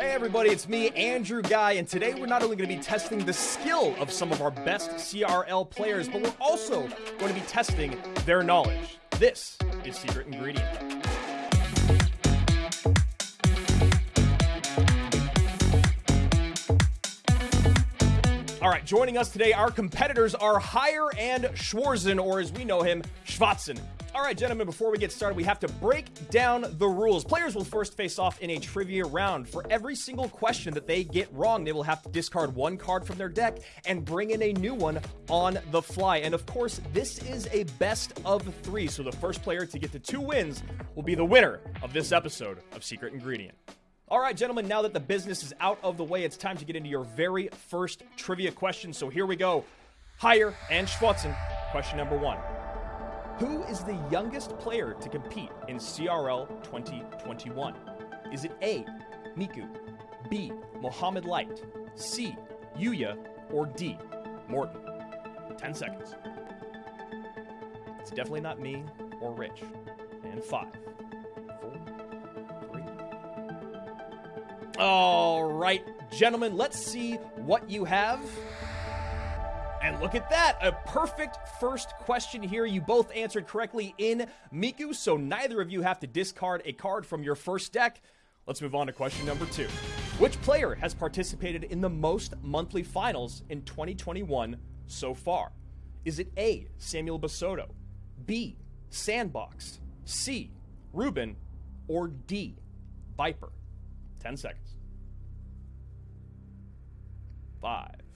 Hey everybody, it's me, Andrew Guy, and today we're not only going to be testing the skill of some of our best CRL players, but we're also going to be testing their knowledge. This is Secret Ingredient. All right, joining us today, our competitors are Higher and Schwarzen, or as we know him, Schwatzen. All right, gentlemen, before we get started, we have to break down the rules. Players will first face off in a trivia round. For every single question that they get wrong, they will have to discard one card from their deck and bring in a new one on the fly. And of course, this is a best of three, so the first player to get to two wins will be the winner of this episode of Secret Ingredient. All right, gentlemen, now that the business is out of the way, it's time to get into your very first trivia question. So here we go. Higher and Schwarzen. Question number one. Who is the youngest player to compete in CRL 2021? Is it A, Miku, B, Mohamed Light, C, Yuya, or D, Morten? 10 seconds. It's definitely not me or Rich. And five, four, three. All right, gentlemen, let's see what you have. And look at that, a perfect first question here. You both answered correctly in Miku, so neither of you have to discard a card from your first deck. Let's move on to question number two. Which player has participated in the most monthly finals in 2021 so far? Is it A, Samuel Basoto, B, Sandbox, C, Ruben, or D, Viper? 10 seconds. Five.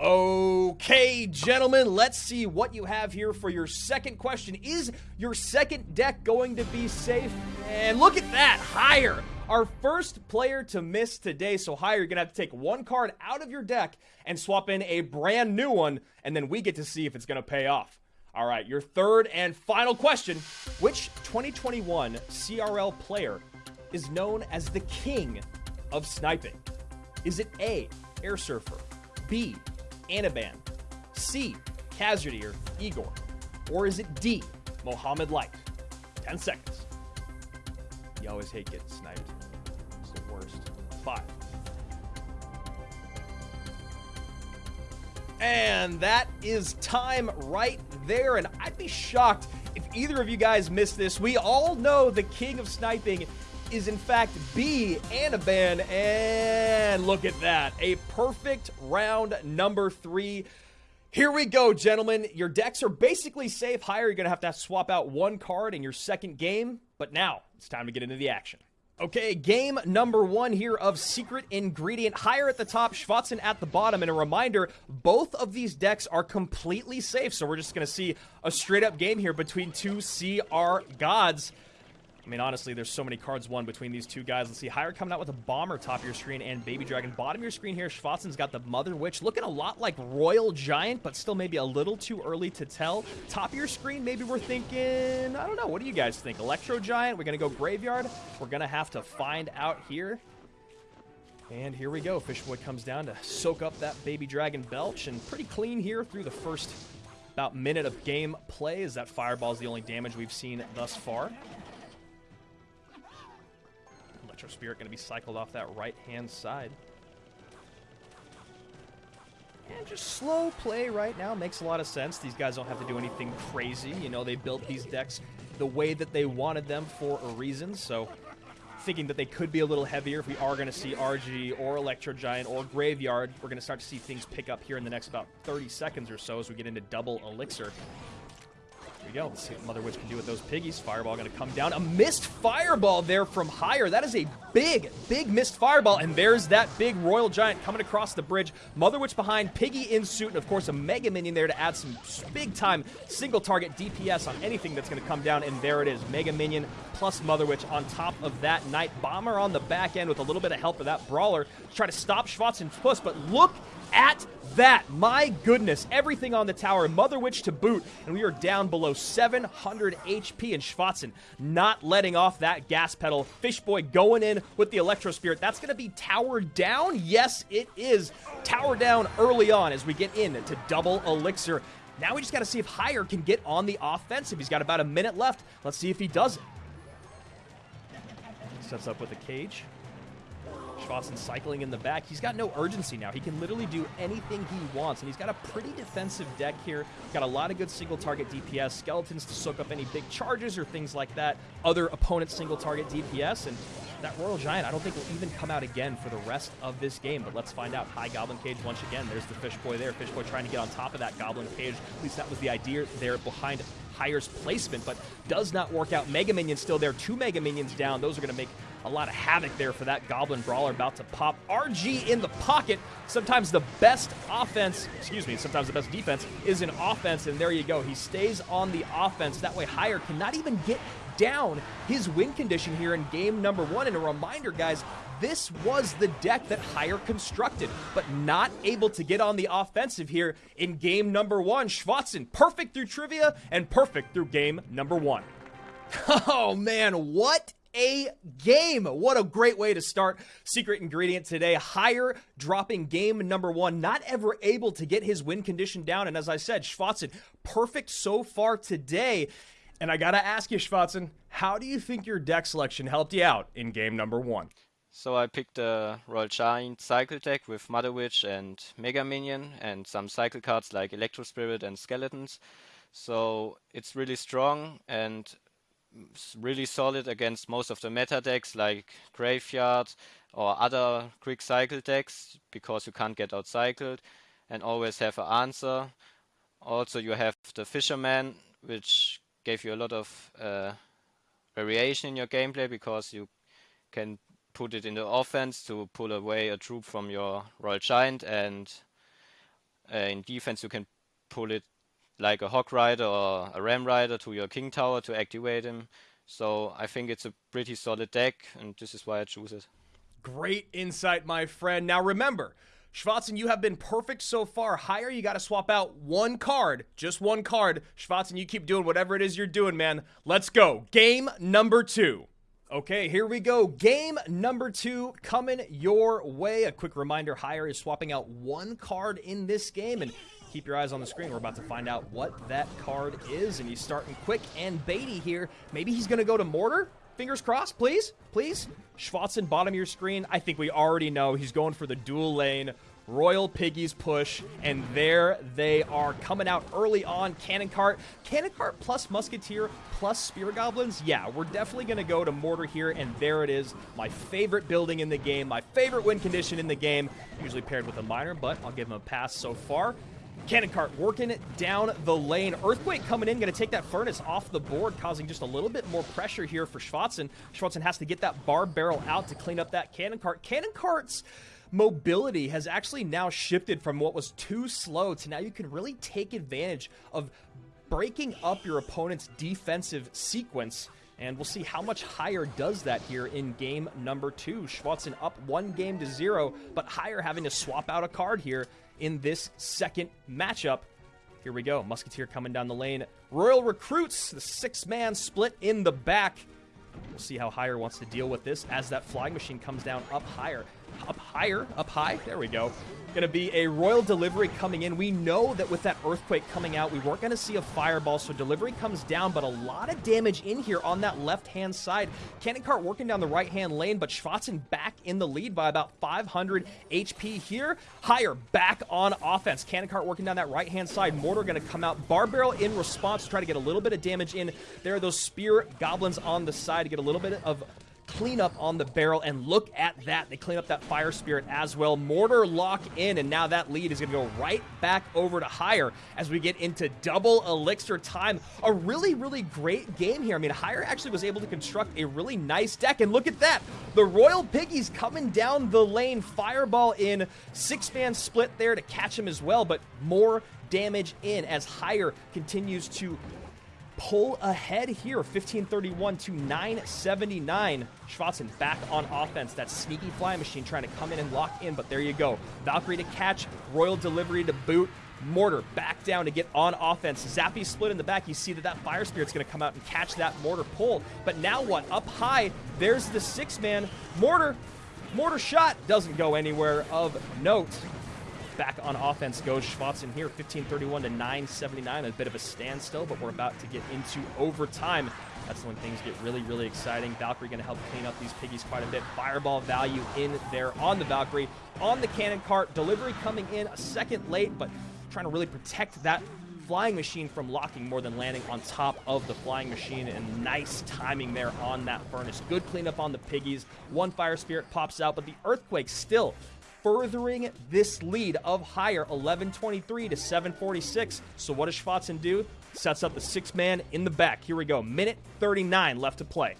Okay, gentlemen, let's see what you have here for your second question. Is your second deck going to be safe? And look at that, higher. Our first player to miss today. So, higher, you're going to have to take one card out of your deck and swap in a brand new one, and then we get to see if it's going to pay off. All right, your third and final question Which 2021 CRL player is known as the king of sniping? Is it A, Air Surfer, B, Anaban, C, Kazradir, Igor, or is it D, Mohamed Light? 10 seconds. You always hate getting sniped. It's the worst. Five. And that is time right there. And I'd be shocked if either of you guys missed this. We all know the king of sniping is in fact B, Anaban. And look at that. A perfect round number three. Here we go, gentlemen. Your decks are basically safe. Higher, you're going to have to swap out one card in your second game. But now, it's time to get into the action. Okay, game number one here of Secret Ingredient. Higher at the top, Schwatzen at the bottom. And a reminder, both of these decks are completely safe. So we're just going to see a straight up game here between two CR gods. I mean, honestly, there's so many cards won between these two guys. Let's see. Higher coming out with a Bomber top of your screen and Baby Dragon. Bottom of your screen here, Schwatzen's got the Mother Witch. Looking a lot like Royal Giant, but still maybe a little too early to tell. Top of your screen, maybe we're thinking, I don't know. What do you guys think? Electro Giant? We're going to go Graveyard? We're going to have to find out here. And here we go. Fishboy comes down to soak up that Baby Dragon Belch. And pretty clean here through the first about minute of game play as that Fireball is the only damage we've seen thus far. Electro Spirit going to be cycled off that right-hand side. And just slow play right now makes a lot of sense. These guys don't have to do anything crazy. You know, they built these decks the way that they wanted them for a reason. So thinking that they could be a little heavier if we are going to see RG or Electro Giant or Graveyard. We're going to start to see things pick up here in the next about 30 seconds or so as we get into double Elixir. Go. Let's see what Mother Witch can do with those piggies. Fireball going to come down. A missed fireball there from higher. That is a big, big missed fireball. And there's that big Royal Giant coming across the bridge. Mother Witch behind, Piggy in suit, and of course a Mega Minion there to add some big time single target DPS on anything that's going to come down. And there it is. Mega Minion plus Mother Witch on top of that Night Bomber on the back end with a little bit of help of that Brawler to try to stop Schwarzen's push. But look at that. My goodness. Everything on the tower. Mother Witch to boot. And we are down below 700 HP. And Schwatzen not letting off that gas pedal. Fishboy going in with the Electro Spirit. That's going to be tower down? Yes, it is. Tower down early on as we get in to double Elixir. Now we just got to see if Higher can get on the offensive. He's got about a minute left. Let's see if he does it. Sets up with a cage. Schwarzen cycling in the back. He's got no urgency now. He can literally do anything he wants, and he's got a pretty defensive deck here. Got a lot of good single target DPS, skeletons to soak up any big charges or things like that, other opponents single target DPS, and that Royal Giant I don't think will even come out again for the rest of this game, but let's find out. High Goblin Cage once again. There's the Fish Boy there. Fish Boy trying to get on top of that Goblin Cage. At least that was the idea there behind Hire's placement, but does not work out. Mega Minions still there. Two Mega Minions down. Those are going to make a lot of havoc there for that Goblin Brawler about to pop. RG in the pocket. Sometimes the best offense, excuse me, sometimes the best defense is in offense, and there you go. He stays on the offense. That way, Hire cannot even get down his win condition here in game number one. And a reminder, guys, this was the deck that Hire constructed, but not able to get on the offensive here in game number one. Schwarzen, perfect through trivia and perfect through game number one. Oh man, what a game. What a great way to start Secret Ingredient today. higher dropping game number one, not ever able to get his win condition down. And as I said, Schwarzen, perfect so far today. And I got to ask you, Schwarzen, how do you think your deck selection helped you out in game number one? So I picked a Royal Giant cycle deck with Mother Witch and Mega Minion and some cycle cards like Electro Spirit and Skeletons. So it's really strong and really solid against most of the meta decks like Graveyard or other quick cycle decks because you can't get outcycled and always have an answer. Also you have the Fisherman which gave you a lot of uh, variation in your gameplay because you can put it in the offense to pull away a troop from your Royal Giant and uh, in defense you can pull it like a Hog Rider or a Ram Rider to your King Tower to activate him. So I think it's a pretty solid deck, and this is why I choose it. Great insight, my friend. Now remember, Schwarzen, you have been perfect so far. Hire, you got to swap out one card, just one card. Schwarzen, you keep doing whatever it is you're doing, man. Let's go. Game number two. Okay, here we go. Game number two coming your way. A quick reminder Hire is swapping out one card in this game, and keep your eyes on the screen. We're about to find out what that card is, and he's starting quick and baity here. Maybe he's going to go to Mortar? Fingers crossed, please, please. Schwarzen, bottom of your screen. I think we already know he's going for the dual lane Royal Piggies push, and there they are coming out early on. Cannon Cart, Cannon Cart plus Musketeer plus Spear Goblins. Yeah, we're definitely going to go to Mortar here, and there it is. My favorite building in the game, my favorite win condition in the game, usually paired with a Miner, but I'll give him a pass so far. Cannon Cart working down the lane. Earthquake coming in, going to take that Furnace off the board, causing just a little bit more pressure here for Schwarzen. Schwarzen has to get that Barb Barrel out to clean up that Cannon Cart. Cannon Cart's mobility has actually now shifted from what was too slow to now you can really take advantage of breaking up your opponent's defensive sequence. And we'll see how much higher does that here in game number two. Schwarzen up one game to zero, but higher having to swap out a card here in this second matchup. Here we go. Musketeer coming down the lane. Royal Recruits, the six man split in the back. We'll see how Hire wants to deal with this as that flying machine comes down up higher up higher, up high. There we go. To be a Royal Delivery coming in. We know that with that Earthquake coming out, we weren't to see a Fireball, so Delivery comes down, but a lot of damage in here on that left-hand side. Cannon Cart working down the right-hand lane, but Schwatzen back in the lead by about 500 HP here. Higher, back on offense. Cannon Cart working down that right-hand side. Mortar to come out. Barb Barrel in response to try to get a little bit of damage in. There are those Spear Goblins on the side to get a little bit of cleanup on the barrel, and look at that. They clean up that Fire Spirit as well. Mortar lock in, and now that lead is going to go right back over to Hire as we get into double Elixir time. A really, really great game here. I mean, Hire actually was able to construct a really nice deck, and look at that. The Royal Piggies coming down the lane. Fireball in, six-man split there to catch him as well, but more damage in as Hire continues to pull ahead here, 1531 to 979. Schwarzen back on offense. That sneaky fly machine trying to come in and lock in, but there you go. Valkyrie to catch, Royal Delivery to boot. Mortar back down to get on offense. Zappy split in the back. You see that that Fire Spirit's going to come out and catch that Mortar pull. But now what? Up high, there's the six-man. Mortar, Mortar shot doesn't go anywhere of note back on offense goes Schwarzen here, 1531 to 979. A bit of a standstill, but we're about to get into overtime. That's when things get really, really exciting. Valkyrie going to help clean up these piggies quite a bit. Fireball value in there on the Valkyrie. On the cannon cart, delivery coming in a second late, but trying to really protect that flying machine from locking more than landing on top of the flying machine and nice timing there on that furnace good cleanup on the piggies one fire spirit pops out but the earthquake still furthering this lead of higher 1123 to 746 so what does Schwatzen do? Sets up the six man in the back. Here we go minute 39 left to play.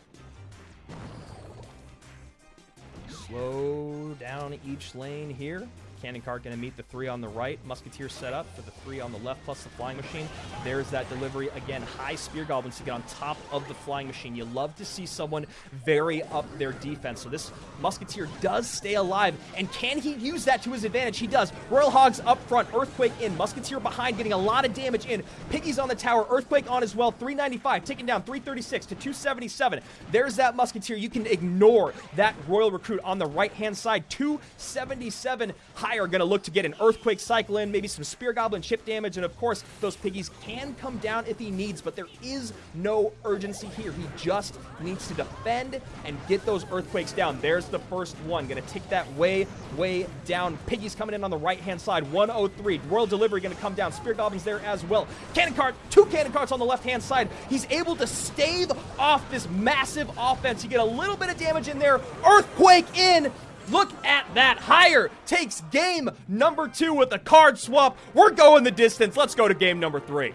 Slow down each lane here Cannon Cart going to meet the three on the right. Musketeer set up for the three on the left plus the Flying Machine. There's that delivery. Again, high Spear Goblins to get on top of the Flying Machine. You love to see someone vary up their defense. So this Musketeer does stay alive. And can he use that to his advantage? He does. Royal Hogs up front. Earthquake in. Musketeer behind getting a lot of damage in. Piggies on the tower. Earthquake on as well. 395. Taking down 336 to 277. There's that Musketeer. You can ignore that Royal Recruit on the right-hand side. 277 high are going to look to get an Earthquake cycle in, maybe some Spear Goblin chip damage, and of course, those piggies can come down if he needs, but there is no urgency here. He just needs to defend and get those Earthquakes down. There's the first one. Going to tick that way, way down. Piggies coming in on the right-hand side. 103. Royal Delivery going to come down. Spear Goblins there as well. Cannon Cart, two Cannon Carts on the left-hand side. He's able to stave off this massive offense. You get a little bit of damage in there. Earthquake in. Look at that. Higher takes game number two with a card swap. We're going the distance. Let's go to game number three.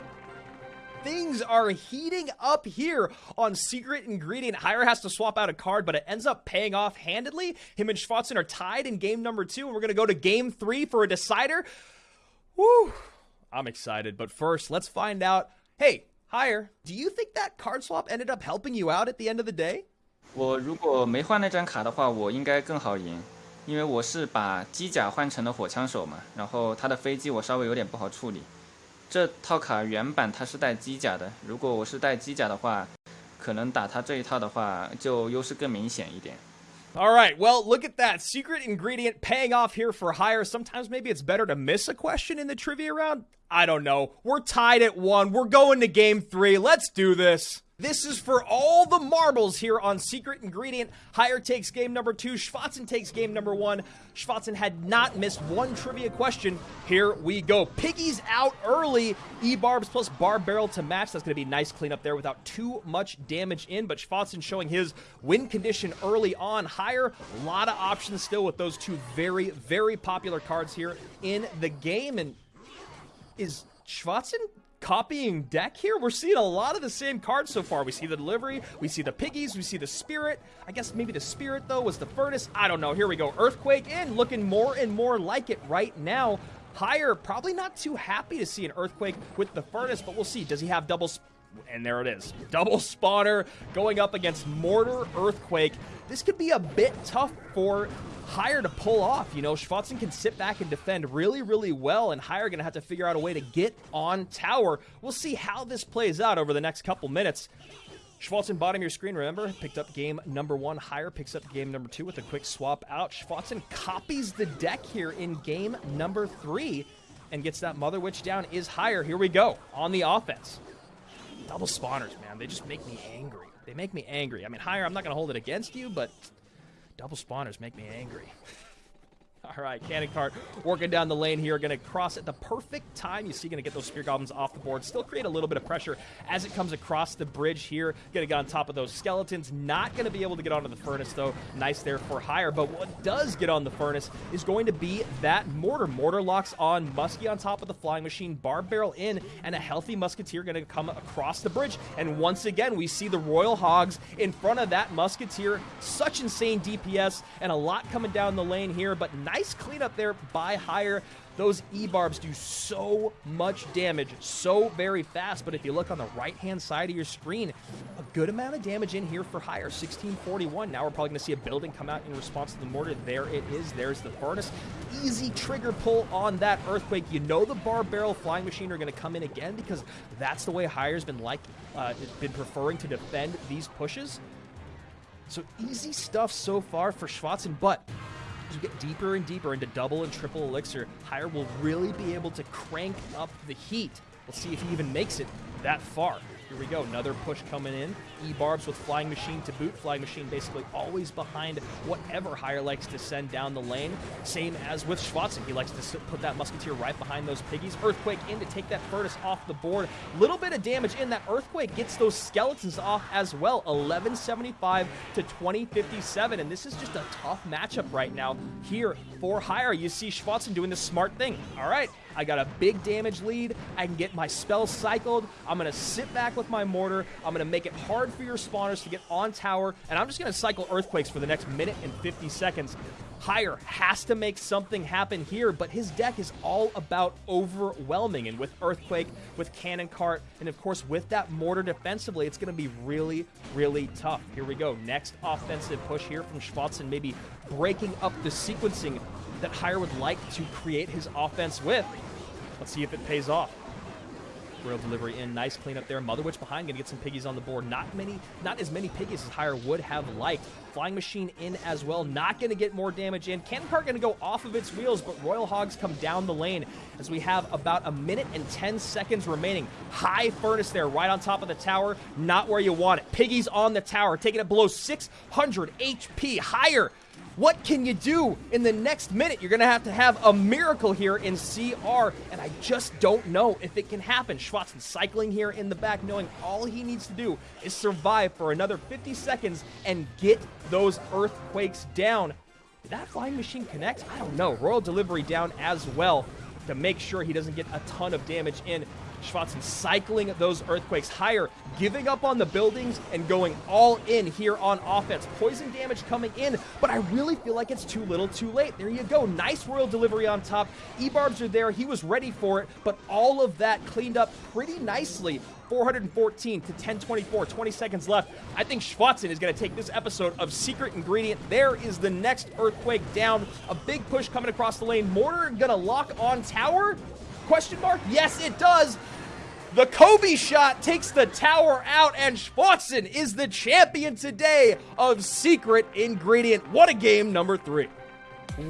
Things are heating up here on Secret Ingredient. Higher has to swap out a card, but it ends up paying off handedly. Him and Schwatzen are tied in game number two, and we're going to go to game three for a decider. Woo! I'm excited, but first, let's find out. Hey, Higher, do you think that card swap ended up helping you out at the end of the day? 我如果没换那张卡的话，我应该更好赢，因为我是把机甲换成了火枪手嘛，然后他的飞机我稍微有点不好处理。这套卡原版它是带机甲的，如果我是带机甲的话，可能打他这一套的话就优势更明显一点。All right, well, look at that. Secret ingredient paying off here for Hire. Sometimes maybe it's better to miss a question in the trivia round. I don't know. We're tied at one. We're going to game three. Let's do this. This is for all the marbles here on Secret Ingredient. Higher takes game number two. Schwatzen takes game number one. Schwatzen had not missed one trivia question. Here we go. Piggies out early. E-barbs plus barb barrel to match. That's going to be nice cleanup there without too much damage in. But Schwatzen showing his win condition early on. Higher, a lot of options still with those two very, very popular cards here in the game. And is Schwatzen copying deck here. We're seeing a lot of the same cards so far. We see the delivery, we see the piggies, we see the spirit. I guess maybe the spirit, though, was the furnace. I don't know. Here we go. Earthquake in, looking more and more like it right now. Higher, probably not too happy to see an earthquake with the furnace, but we'll see. Does he have double and there it is. Double spawner going up against Mortar Earthquake. This could be a bit tough for Higher to pull off. You know, Schwatzen can sit back and defend really, really well, and Higher going to have to figure out a way to get on tower. We'll see how this plays out over the next couple minutes. Schwatzen, bottom of your screen, remember, picked up game number one. Higher picks up game number two with a quick swap out. Schwatzen copies the deck here in game number three and gets that Mother Witch down. Is Higher. Here we go on the offense. Double spawners, man. They just make me angry. They make me angry. I mean, Higher, I'm not going to hold it against you, but Double spawners make me angry. All right, Cannon Cart working down the lane here. Going to cross at the perfect time. You see, going to get those Spear Goblins off the board. Still create a little bit of pressure as it comes across the bridge here. Going to get on top of those skeletons. Not going to be able to get onto the furnace, though. Nice there for Hire. But what does get on the furnace is going to be that mortar. Mortar locks on Muskie on top of the flying machine. Barb barrel in, and a healthy Musketeer going to come across the bridge. And once again, we see the Royal Hogs in front of that Musketeer. Such insane DPS and a lot coming down the lane here, but nice cleanup there by Higher. Those E-barbs do so much damage so very fast, but if you look on the right-hand side of your screen, a good amount of damage in here for Higher, 1641. Now we're probably going to see a building come out in response to the mortar. There it is. There's the furnace. Easy trigger pull on that Earthquake. You know the Barb Barrel Flying Machine are going to come in again because that's the way Higher's been like, uh, been preferring to defend these pushes. So easy stuff so far for Schwatzen, but as you get deeper and deeper into double and triple elixir, Higher will really be able to crank up the heat. We'll see if he even makes it that far. Here we go. Another push coming in. E-Barbs with Flying Machine to boot. Flying Machine basically always behind whatever Higher likes to send down the lane. Same as with Schwatzen. He likes to put that Musketeer right behind those piggies. Earthquake in to take that Furnace off the board. Little bit of damage in. That Earthquake gets those skeletons off as well. 1175 to 2057. And this is just a tough matchup right now here for Higher. You see Schwatzen doing the smart thing. All right, I got a big damage lead. I can get my spells cycled. I'm going to sit back with my mortar. I'm going to make it hard for your spawners to get on tower. And I'm just going to cycle earthquakes for the next minute and 50 seconds. Higher has to make something happen here, but his deck is all about overwhelming. And with Earthquake, with Cannon Cart, and of course with that Mortar defensively, it's going to be really, really tough. Here we go. Next offensive push here from Schwatzen, maybe breaking up the sequencing that Higher would like to create his offense with. Let's see if it pays off. Royal delivery in, nice cleanup there. Mother Witch behind, gonna get some piggies on the board. Not many, not as many piggies as Higher would have liked. Flying Machine in as well, not gonna get more damage in. Cannon Cart gonna go off of its wheels, but Royal Hogs come down the lane as we have about a minute and 10 seconds remaining. High Furnace there, right on top of the tower, not where you want it. Piggies on the tower, taking it below 600 HP. Higher what can you do in the next minute? You're going to have to have a miracle here in CR, and I just don't know if it can happen. Schwatzen cycling here in the back, knowing all he needs to do is survive for another 50 seconds and get those earthquakes down. Did that flying machine connect? I don't know. Royal delivery down as well to make sure he doesn't get a ton of damage in. Schwatzen cycling those earthquakes higher, giving up on the buildings and going all in here on offense. Poison damage coming in, but I really feel like it's too little too late. There you go. Nice royal delivery on top. E-barbs are there. He was ready for it, but all of that cleaned up pretty nicely 414 to 1024, 20 seconds left. I think Schwatzen is going to take this episode of Secret Ingredient. There is the next Earthquake down. A big push coming across the lane. Mortar going to lock on tower. Question mark? Yes, it does. The Kobe shot takes the tower out, and Schwatzen is the champion today of Secret Ingredient. What a game, number three.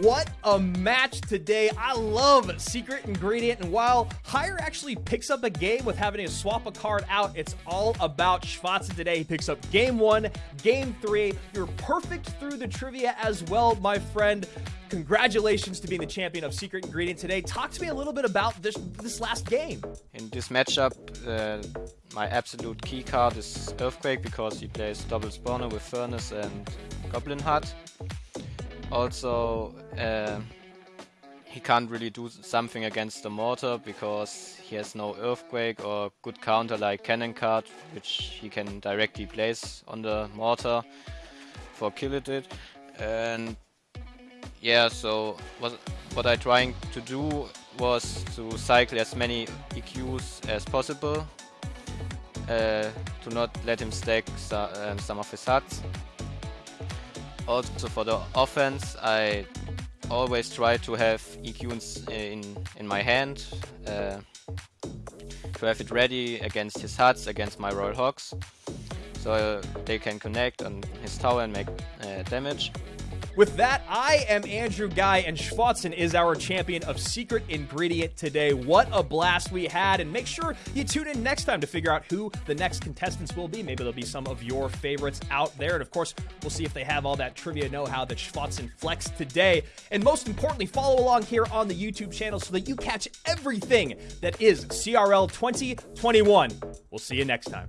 What a match today. I love Secret Ingredient. And while Higher actually picks up a game with having to swap a card out, it's all about Schwatzen today. He picks up game one, game three. You're perfect through the trivia as well, my friend. Congratulations to being the champion of Secret Ingredient today. Talk to me a little bit about this this last game. In this matchup, uh, my absolute key card is Earthquake because he plays double spawner with Furnace and Goblin Hut also uh, he can't really do something against the mortar because he has no earthquake or good counter like cannon cart which he can directly place on the mortar for kill it and yeah so what what I trying to do was to cycle as many EQs as possible uh, to not let him stack um, some of his huts also for the offense, I always try to have EQ in, in, my hand, uh, to have it ready against his huts, against my Royal Hogs, so they can connect on his tower and make uh, damage. With that, I am Andrew Guy, and Schwatzen is our champion of Secret Ingredient today. What a blast we had, and make sure you tune in next time to figure out who the next contestants will be. Maybe there'll be some of your favorites out there, and of course, we'll see if they have all that trivia know-how that Schwatzen flexed today. And most importantly, follow along here on the YouTube channel so that you catch everything that is CRL 2021. We'll see you next time.